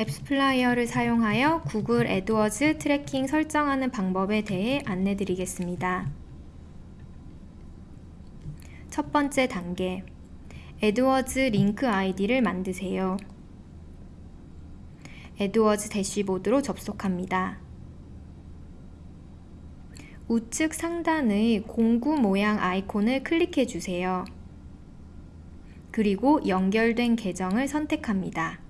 AppsFlyer를 사용하여 구글 AdWords tracking 설정하는 방법에 대해 안내 드리겠습니다. 첫 번째 단계 AdWords 링크 아이디를 만드세요. AdWords 대시보드로 접속합니다. 우측 상단의 공구 모양 아이콘을 클릭해 주세요. 그리고 연결된 계정을 선택합니다.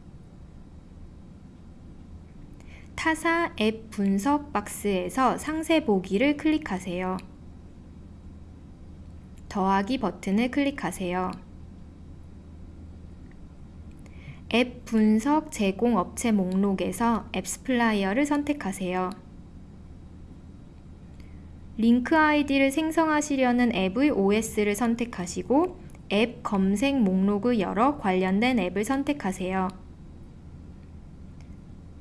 타사 앱 분석 박스에서 상세 보기를 클릭하세요. 더하기 버튼을 클릭하세요. 앱 분석 제공 업체 목록에서 AppsFlyer를 선택하세요. 링크 아이디를 생성하시려는 앱의 OS를 선택하시고 앱 검색 목록을 열어 관련된 앱을 선택하세요.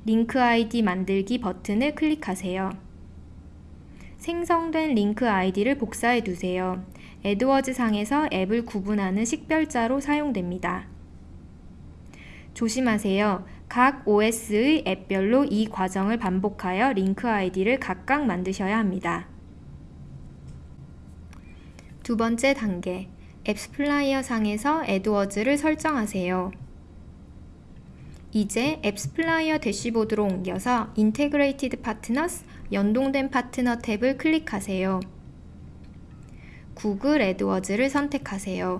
링크 아이디 만들기 버튼을 클릭하세요. 생성된 링크 아이디를 복사해 두세요. AdWords 상에서 앱을 구분하는 식별자로 사용됩니다. 조심하세요. 각 OS의 앱별로 이 과정을 반복하여 링크 아이디를 각각 만드셔야 합니다. 두 번째 단계, AppsFlyer 상에서 AdWords를 설정하세요. 이제 AppsFlyer 대시보드로 옮겨서 Integrated Partners, 연동된 파트너 탭을 클릭하세요. 구글 AdWords를 선택하세요.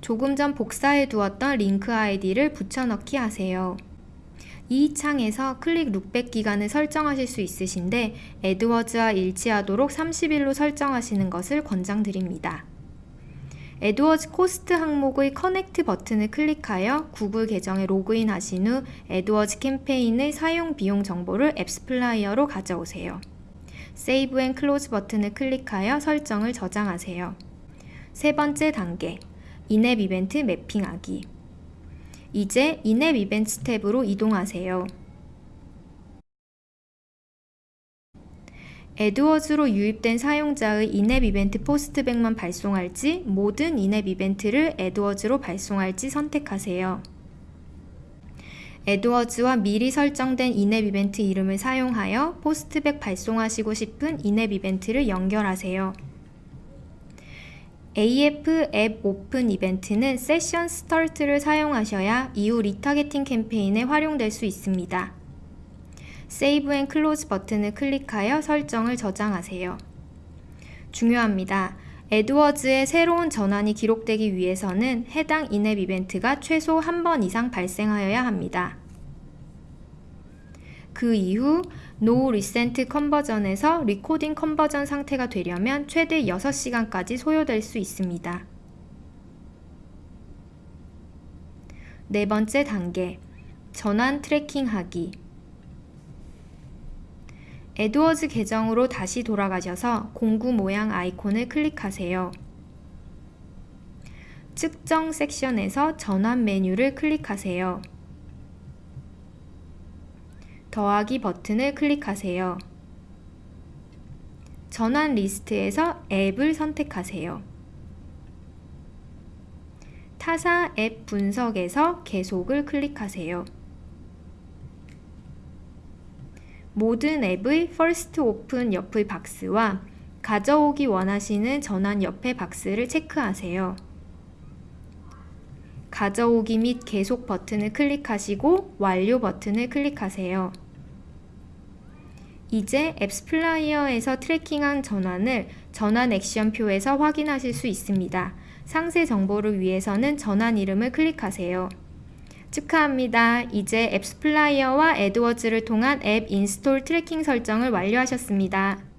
조금 전 복사해 두었던 링크 아이디를 붙여넣기 하세요. 이 창에서 클릭 lookback 기간을 설정하실 수 있으신데 애드워즈와 일치하도록 30일로 설정하시는 것을 권장드립니다. AdWords Cost 항목의 Connect 버튼을 클릭하여 구글 계정에 로그인 하신 후 AdWords 캠페인의 사용 비용 정보를 AppsFlyer로 가져오세요. Save and Close 버튼을 클릭하여 설정을 저장하세요. 세 번째 단계, in-app 이벤트 매핑하기. 이제 in-app 이벤트 탭으로 이동하세요. AdWords로 유입된 사용자의 in-app 이벤트 postback만 발송할지 모든 in-app 이벤트를 AdWords로 발송할지 선택하세요. 에드워즈와 미리 설정된 in-app 이벤트 이름을 사용하여 postback 발송하시고 싶은 in-app 이벤트를 연결하세요. AF App Open 이벤트는 Session Start를 사용하셔야 이후 retargeting 캠페인에 활용될 수 있습니다. Save and Close 버튼을 클릭하여 설정을 저장하세요. 중요합니다. 에드워즈의 새로운 전환이 기록되기 위해서는 해당 in-app 이벤트가 최소 한 번 이상 발생하여야 합니다. 그 이후 No Recent Conversion에서 Recording Conversion 상태가 되려면 최대 6시간까지 소요될 수 있습니다. 네 번째 단계, 전환 tracking하기 AdWords 계정으로 다시 돌아가셔서 공구 모양 아이콘을 클릭하세요. 측정 섹션에서 전환 메뉴를 클릭하세요. 더하기 버튼을 클릭하세요. 전환 리스트에서 앱을 선택하세요. 타사 앱 분석에서 계속을 클릭하세요. 모든 앱의 First Open 옆의 박스와 가져오기 원하시는 전환 옆의 박스를 체크하세요. 가져오기 및 계속 버튼을 클릭하시고 완료 버튼을 클릭하세요. 이제 AppsFlyer에서 tracking한 전환을 전환 액션표에서 확인하실 수 있습니다. 상세 정보를 위해서는 전환 이름을 클릭하세요. 축하합니다. 이제 AppsFlyer와 AdWords를 통한 앱 install tracking 설정을 완료하셨습니다.